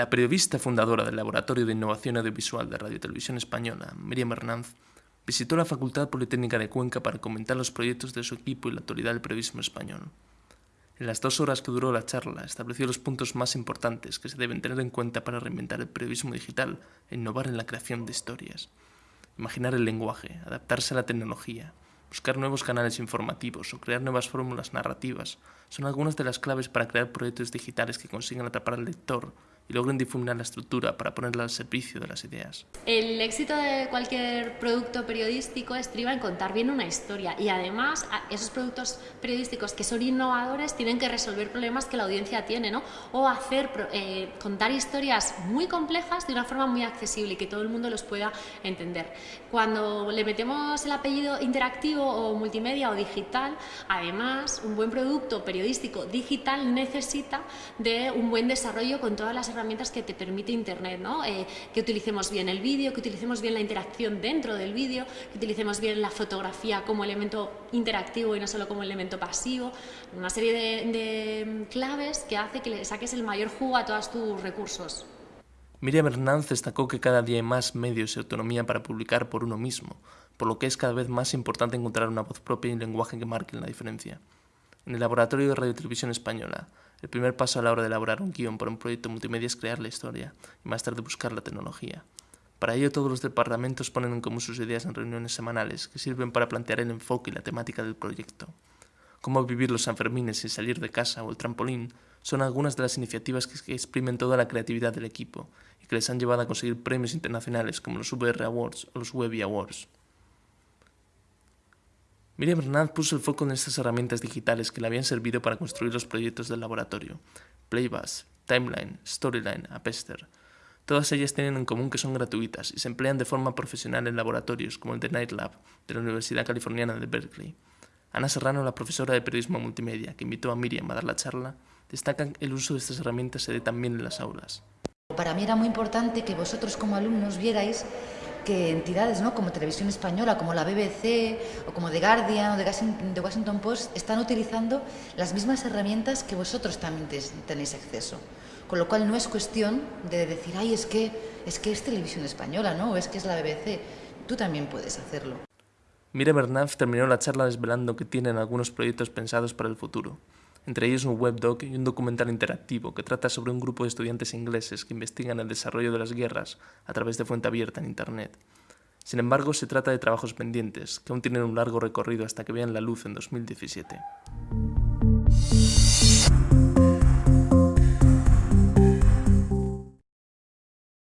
La periodista fundadora del Laboratorio de Innovación Audiovisual de Radio y Televisión Española, Miriam Hernández, visitó la Facultad Politécnica de Cuenca para comentar los proyectos de su equipo y la actualidad del periodismo español. En las dos horas que duró la charla, estableció los puntos más importantes que se deben tener en cuenta para reinventar el periodismo digital e innovar en la creación de historias. Imaginar el lenguaje, adaptarse a la tecnología, buscar nuevos canales informativos o crear nuevas fórmulas narrativas son algunas de las claves para crear proyectos digitales que consigan atrapar al lector y logren difuminar la estructura para ponerla al servicio de las ideas. El éxito de cualquier producto periodístico estriba en contar bien una historia y además esos productos periodísticos que son innovadores tienen que resolver problemas que la audiencia tiene ¿no? o hacer, eh, contar historias muy complejas de una forma muy accesible y que todo el mundo los pueda entender. Cuando le metemos el apellido interactivo o multimedia o digital, además un buen producto periodístico digital necesita de un buen desarrollo con todas las herramientas herramientas que te permite Internet, ¿no? Eh, que utilicemos bien el vídeo, que utilicemos bien la interacción dentro del vídeo, que utilicemos bien la fotografía como elemento interactivo y no solo como elemento pasivo, una serie de, de claves que hace que le saques el mayor jugo a todos tus recursos. Miriam Hernández destacó que cada día hay más medios y autonomía para publicar por uno mismo, por lo que es cada vez más importante encontrar una voz propia y un lenguaje que marquen la diferencia. En el Laboratorio de Radio y Televisión Española, el primer paso a la hora de elaborar un guion para un proyecto multimedia es crear la historia y más tarde buscar la tecnología. Para ello todos los departamentos ponen en común sus ideas en reuniones semanales que sirven para plantear el enfoque y la temática del proyecto. Cómo vivir los Sanfermines sin salir de casa o el trampolín son algunas de las iniciativas que exprimen toda la creatividad del equipo y que les han llevado a conseguir premios internacionales como los VR Awards o los Webby Awards. Miriam Hernández puso el foco en estas herramientas digitales que le habían servido para construir los proyectos del laboratorio. Playbus, Timeline, Storyline, Apester. Todas ellas tienen en común que son gratuitas y se emplean de forma profesional en laboratorios como el de Night Lab de la Universidad Californiana de Berkeley. Ana Serrano, la profesora de periodismo multimedia que invitó a Miriam a dar la charla, destaca que el uso de estas herramientas se dé también en las aulas. Para mí era muy importante que vosotros como alumnos vierais entidades ¿no? como Televisión Española, como la BBC o como The Guardian o The Washington Post están utilizando las mismas herramientas que vosotros también tenéis acceso. Con lo cual no es cuestión de decir, ay, es que es, que es Televisión Española, ¿no? o es que es la BBC. Tú también puedes hacerlo. Miriam Hernández terminó la charla desvelando que tienen algunos proyectos pensados para el futuro entre ellos un webdoc y un documental interactivo que trata sobre un grupo de estudiantes ingleses que investigan el desarrollo de las guerras a través de fuente abierta en Internet. Sin embargo, se trata de trabajos pendientes, que aún tienen un largo recorrido hasta que vean la luz en 2017.